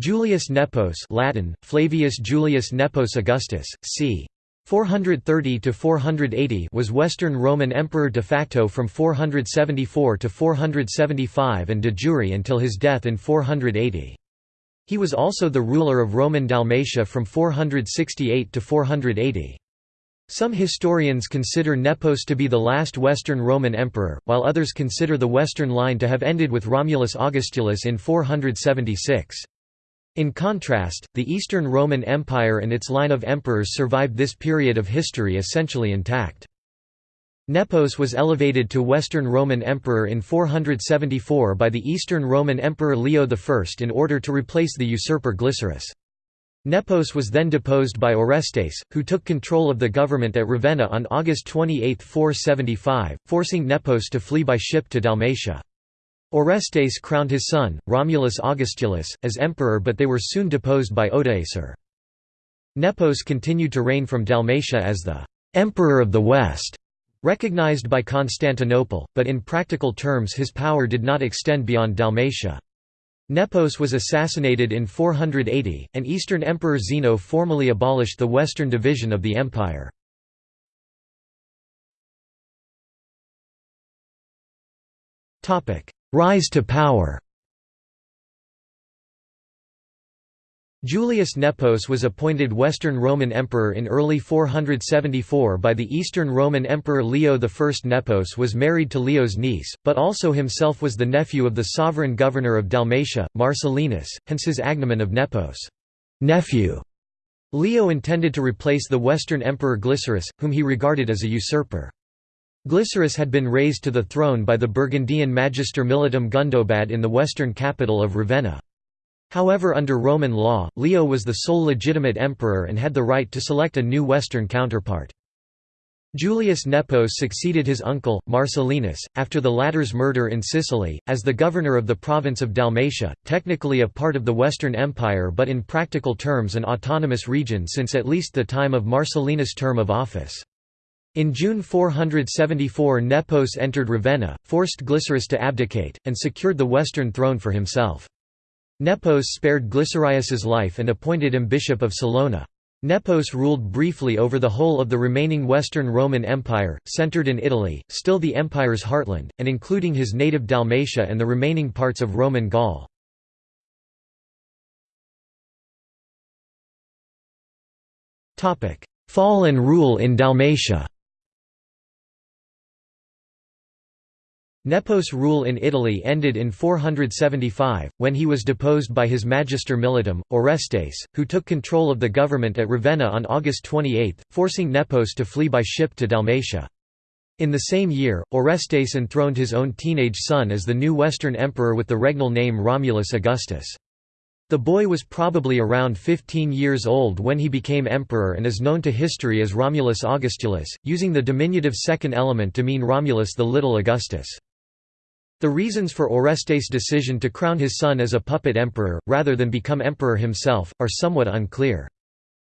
Julius Nepos Latin, Flavius Julius Nepos Augustus, c. 430–480 was Western Roman Emperor de facto from 474 to 475 and de jure until his death in 480. He was also the ruler of Roman Dalmatia from 468 to 480. Some historians consider Nepos to be the last Western Roman emperor, while others consider the western line to have ended with Romulus Augustulus in 476. In contrast, the Eastern Roman Empire and its line of emperors survived this period of history essentially intact. Nepos was elevated to Western Roman Emperor in 474 by the Eastern Roman Emperor Leo I in order to replace the usurper Glycerius. Nepos was then deposed by Orestes, who took control of the government at Ravenna on August 28, 475, forcing Nepos to flee by ship to Dalmatia. Orestes crowned his son, Romulus Augustulus, as emperor but they were soon deposed by Odoacer. Nepos continued to reign from Dalmatia as the «emperor of the West», recognized by Constantinople, but in practical terms his power did not extend beyond Dalmatia. Nepos was assassinated in 480, and Eastern Emperor Zeno formally abolished the western division of the empire. Rise to power Julius Nepos was appointed Western Roman Emperor in early 474 by the Eastern Roman Emperor Leo I. Nepos was married to Leo's niece, but also himself was the nephew of the sovereign governor of Dalmatia, Marcellinus, hence his agnomen of Nepos nephew". Leo intended to replace the Western Emperor Glycerius, whom he regarded as a usurper. Glycerius had been raised to the throne by the Burgundian Magister Militum Gundobad in the western capital of Ravenna. However under Roman law, Leo was the sole legitimate emperor and had the right to select a new western counterpart. Julius Nepos succeeded his uncle, Marcellinus, after the latter's murder in Sicily, as the governor of the province of Dalmatia, technically a part of the Western Empire but in practical terms an autonomous region since at least the time of Marcellinus' term of office. In June 474 Nepos entered Ravenna, forced Glycerius to abdicate, and secured the western throne for himself. Nepos spared Glycerius's life and appointed him bishop of Salona. Nepos ruled briefly over the whole of the remaining Western Roman Empire, centered in Italy, still the empire's heartland, and including his native Dalmatia and the remaining parts of Roman Gaul. Fall and rule in Dalmatia Nepos' rule in Italy ended in 475, when he was deposed by his magister militum, Orestes, who took control of the government at Ravenna on August 28, forcing Nepos to flee by ship to Dalmatia. In the same year, Orestes enthroned his own teenage son as the new Western emperor with the regnal name Romulus Augustus. The boy was probably around 15 years old when he became emperor and is known to history as Romulus Augustulus, using the diminutive second element to mean Romulus the Little Augustus. The reasons for Orestes' decision to crown his son as a puppet emperor, rather than become emperor himself, are somewhat unclear.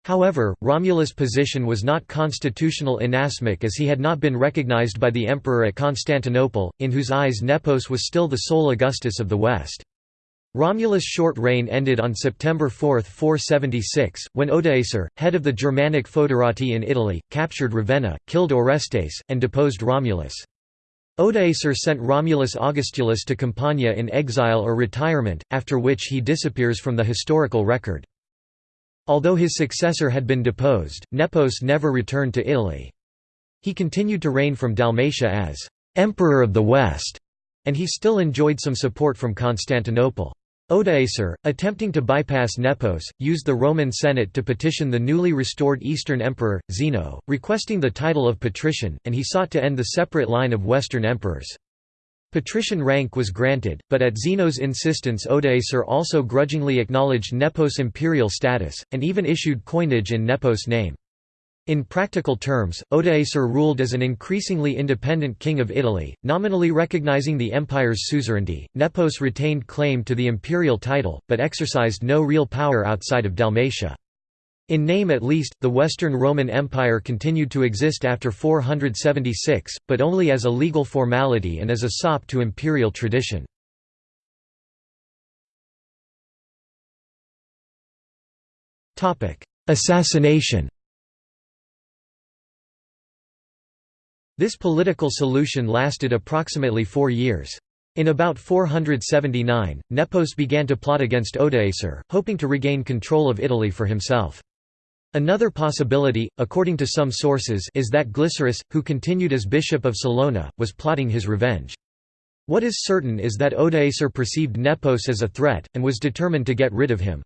However, Romulus' position was not constitutional inasmuch as he had not been recognized by the emperor at Constantinople, in whose eyes Nepos was still the sole Augustus of the West. Romulus' short reign ended on September 4, 476, when Odoacer, head of the Germanic foederati in Italy, captured Ravenna, killed Orestes, and deposed Romulus. Odoacer sent Romulus Augustulus to Campania in exile or retirement, after which he disappears from the historical record. Although his successor had been deposed, Nepos never returned to Italy. He continued to reign from Dalmatia as «Emperor of the West», and he still enjoyed some support from Constantinople. Odoacer, attempting to bypass Nepos, used the Roman Senate to petition the newly restored Eastern Emperor, Zeno, requesting the title of patrician, and he sought to end the separate line of Western emperors. Patrician rank was granted, but at Zeno's insistence Odoacer also grudgingly acknowledged Nepos' imperial status, and even issued coinage in Nepos' name. In practical terms, Odoacer ruled as an increasingly independent king of Italy, nominally recognizing the empire's suzerainty. Nepos retained claim to the imperial title, but exercised no real power outside of Dalmatia. In name at least, the Western Roman Empire continued to exist after 476, but only as a legal formality and as a sop to imperial tradition. Assassination This political solution lasted approximately four years. In about 479, Nepos began to plot against Odoacer, hoping to regain control of Italy for himself. Another possibility, according to some sources is that Glycerius, who continued as bishop of Salona, was plotting his revenge. What is certain is that Odoacer perceived Nepos as a threat, and was determined to get rid of him.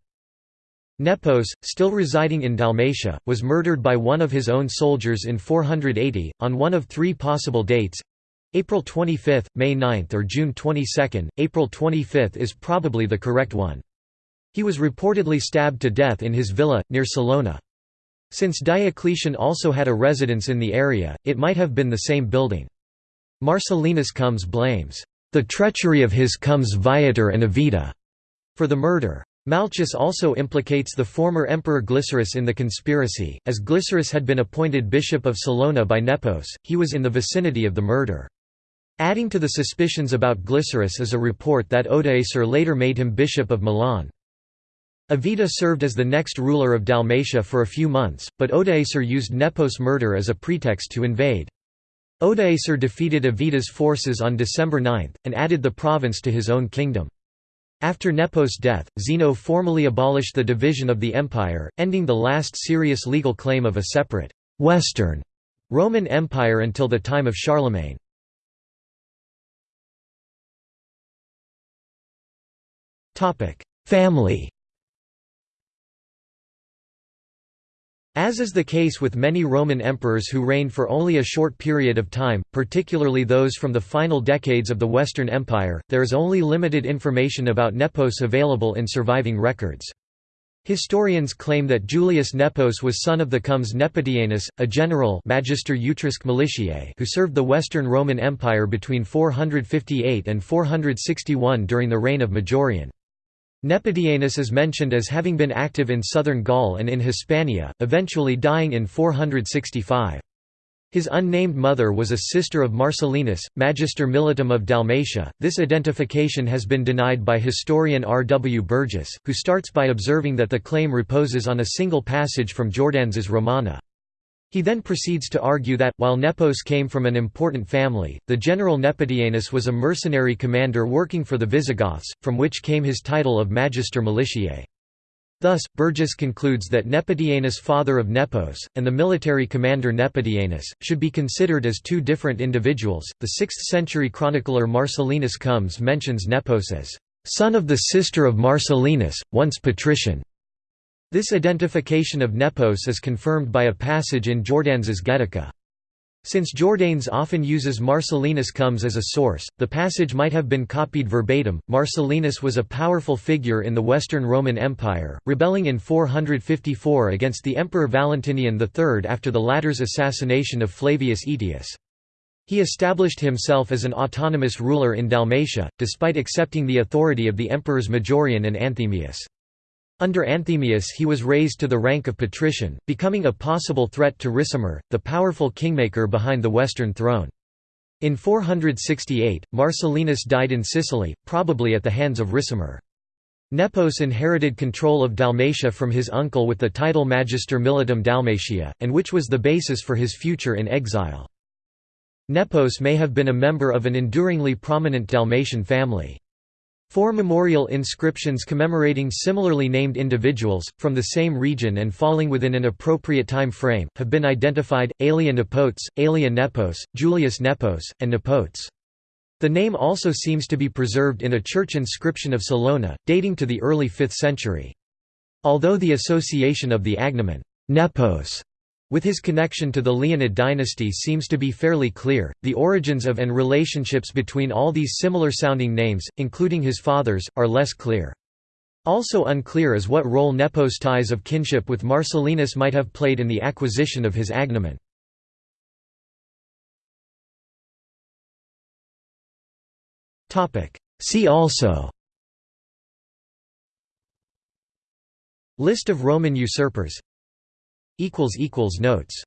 Nepos, still residing in Dalmatia, was murdered by one of his own soldiers in 480, on one of three possible dates April 25, May 9 or June 22. April 25 is probably the correct one. He was reportedly stabbed to death in his villa, near Salona. Since Diocletian also had a residence in the area, it might have been the same building. Marcellinus Comes blames, "...the treachery of his Comes Viator and Evita," for the murder. Malchus also implicates the former emperor Glycerius in the conspiracy, as Glycerius had been appointed bishop of Salona by Nepos, he was in the vicinity of the murder. Adding to the suspicions about Glycerius is a report that Odoacer later made him bishop of Milan. Avita served as the next ruler of Dalmatia for a few months, but Odoacer used Nepos' murder as a pretext to invade. Odoacer defeated Avita's forces on December 9, and added the province to his own kingdom. After Nepos' death, Zeno formally abolished the division of the empire, ending the last serious legal claim of a separate «Western» Roman Empire until the time of Charlemagne. Family As is the case with many Roman emperors who reigned for only a short period of time, particularly those from the final decades of the Western Empire, there is only limited information about Nepos available in surviving records. Historians claim that Julius Nepos was son of the comes Nepodianus, a general Magister Militiae who served the Western Roman Empire between 458 and 461 during the reign of Majorian. Nepodianus is mentioned as having been active in southern Gaul and in Hispania, eventually dying in 465. His unnamed mother was a sister of Marcellinus, Magister Militum of Dalmatia. This identification has been denied by historian R. W. Burgess, who starts by observing that the claim reposes on a single passage from Jordanes's Romana. He then proceeds to argue that, while Nepos came from an important family, the general Nepodianus was a mercenary commander working for the Visigoths, from which came his title of Magister Militiae. Thus, Burgess concludes that Nepodianus father of Nepos, and the military commander Nepodianus, should be considered as two different individuals. The 6th century chronicler Marcellinus Comes mentions Nepos as son of the sister of Marcellinus, once patrician. This identification of Nepos is confirmed by a passage in Jordanes's Getica. Since Jordanes often uses Marcellinus comes as a source, the passage might have been copied verbatim. Marcellinus was a powerful figure in the Western Roman Empire, rebelling in 454 against the Emperor Valentinian III after the latter's assassination of Flavius Aetius. He established himself as an autonomous ruler in Dalmatia, despite accepting the authority of the emperors Majorian and Anthemius. Under Anthemius he was raised to the rank of patrician, becoming a possible threat to Ricimer, the powerful kingmaker behind the western throne. In 468, Marcellinus died in Sicily, probably at the hands of Ricimer. Nepos inherited control of Dalmatia from his uncle with the title Magister Militum Dalmatia, and which was the basis for his future in exile. Nepos may have been a member of an enduringly prominent Dalmatian family. Four memorial inscriptions commemorating similarly named individuals, from the same region and falling within an appropriate time frame, have been identified, Aelia Nepotes, Aelia Nepos, Julius Nepos, and Nepotes. The name also seems to be preserved in a church inscription of Salona, dating to the early 5th century. Although the association of the agnomen, Nepos, with his connection to the Leonid dynasty seems to be fairly clear, the origins of and relationships between all these similar-sounding names, including his father's, are less clear. Also unclear is what role Nepos' ties of kinship with Marcellinus might have played in the acquisition of his agnomen. See also List of Roman usurpers Notes